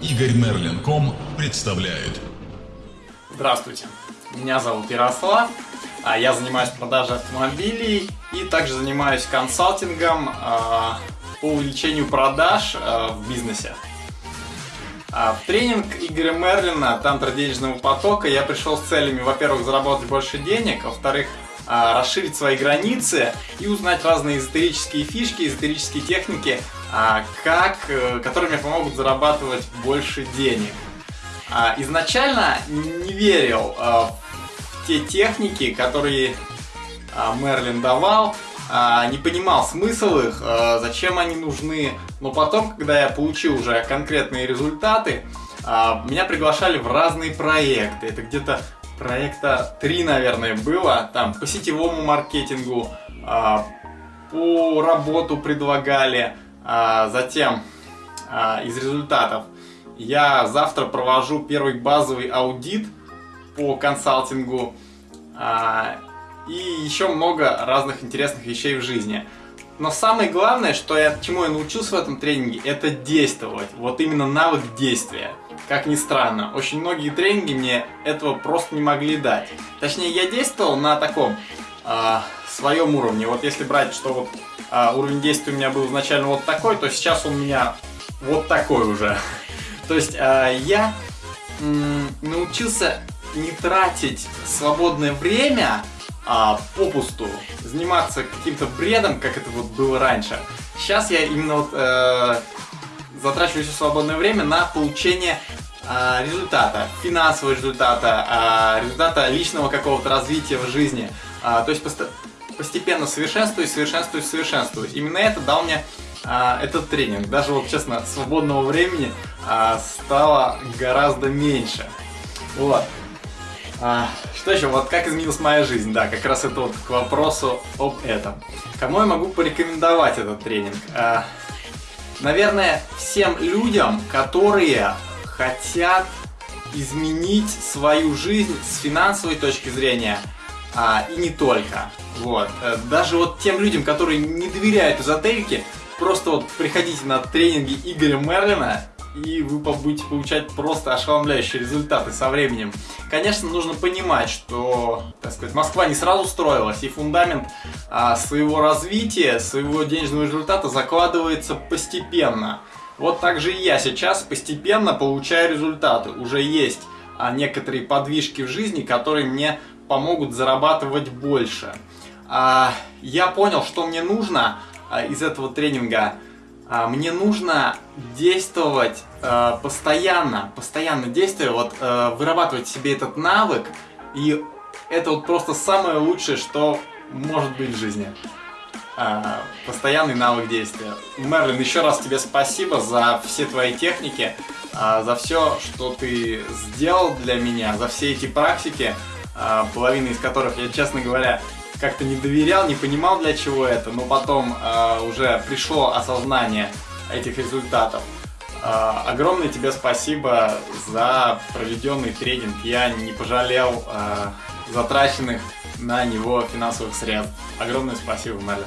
Игорь Мерлин.ком представляет. Здравствуйте, меня зовут Ярослав, а я занимаюсь продажей автомобилей и также занимаюсь консалтингом а, по увеличению продаж а, в бизнесе. В тренинг Игоря Мерлина «Тантра денежного потока» я пришел с целями, во-первых, заработать больше денег, во-вторых, а, расширить свои границы и узнать разные эзотерические фишки, эзотерические техники, а, как, э, которые мне помогут зарабатывать больше денег. А, изначально не верил в те техники, которые Мерлин давал, не понимал смысл их, зачем они нужны. Но потом, когда я получил уже конкретные результаты, меня приглашали в разные проекты. Это где-то проекта три, наверное, было. Там по сетевому маркетингу, а, по работу предлагали. А, затем а, из результатов я завтра провожу первый базовый аудит по консалтингу. И еще много разных интересных вещей в жизни. Но самое главное, что я, чему я научился в этом тренинге, это действовать. Вот именно навык действия. Как ни странно, очень многие тренинги мне этого просто не могли дать. Точнее, я действовал на таком э, своем уровне. Вот если брать, что вот э, уровень действия у меня был изначально вот такой, то сейчас он у меня вот такой уже. То есть э, я научился не тратить свободное время а, попусту заниматься каким-то бредом, как это вот было раньше. Сейчас я именно вот э, затрачиваю все свободное время на получение э, результата, финансового результата, э, результата личного какого-то развития в жизни. Э, то есть постепенно совершенствуюсь, совершенствуюсь, совершенствуюсь. Именно это дал мне э, этот тренинг. Даже вот честно, свободного времени э, стало гораздо меньше. Вот. А, что еще? Вот как изменилась моя жизнь? Да, как раз это вот к вопросу об этом. Кому я могу порекомендовать этот тренинг? А, наверное, всем людям, которые хотят изменить свою жизнь с финансовой точки зрения, а, и не только. Вот. Э, даже вот тем людям, которые не доверяют эзотерике, просто вот приходите на тренинги Игоря Мерлина, и вы будете получать просто ошеломляющие результаты со временем. Конечно, нужно понимать, что, так сказать, Москва не сразу строилась, и фундамент а, своего развития, своего денежного результата закладывается постепенно. Вот так же и я сейчас постепенно получаю результаты. Уже есть а, некоторые подвижки в жизни, которые мне помогут зарабатывать больше. А, я понял, что мне нужно а, из этого тренинга мне нужно действовать э, постоянно, постоянно действуя, вот э, вырабатывать себе этот навык, и это вот просто самое лучшее, что может быть в жизни. Э, постоянный навык действия. Мерлин, еще раз тебе спасибо за все твои техники, э, за все, что ты сделал для меня, за все эти практики, половина из которых я, честно говоря, как-то не доверял, не понимал для чего это, но потом э, уже пришло осознание этих результатов. Э, огромное тебе спасибо за проведенный тренинг. Я не пожалел э, затраченных на него финансовых средств. Огромное спасибо, Мерлин.